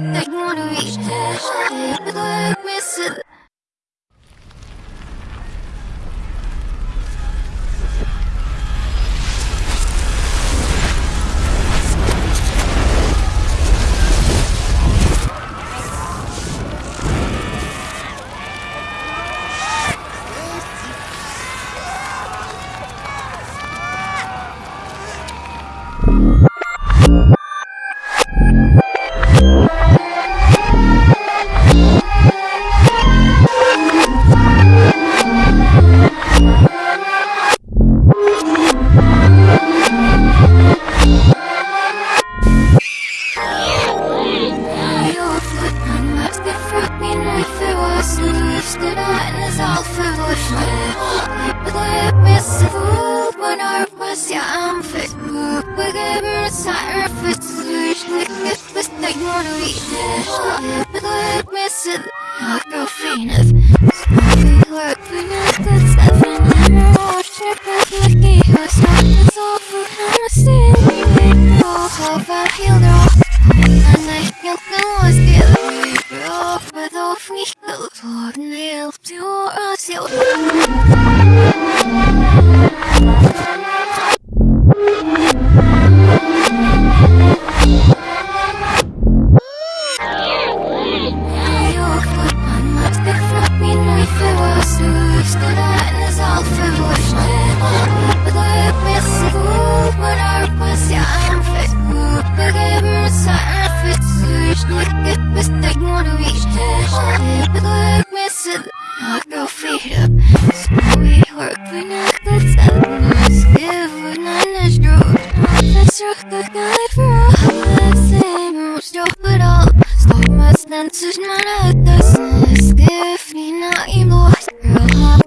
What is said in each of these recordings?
I wanna reach. Слишком залфивлих Miss the food when I was young fit move Big sire fit Miss the a it Girlfriend of Work for now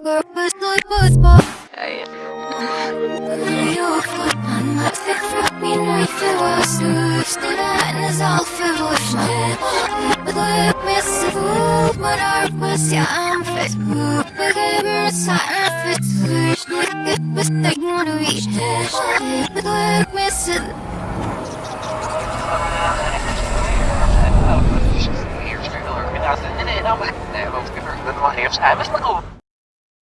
purpose, like both both. Fot But Lycka besteg någon reach Bedröv med sig Hier, stuur. En als het in een, dan mag ik. Nee, want ik heb er. Dat mag je even schrijven. Is dat goed?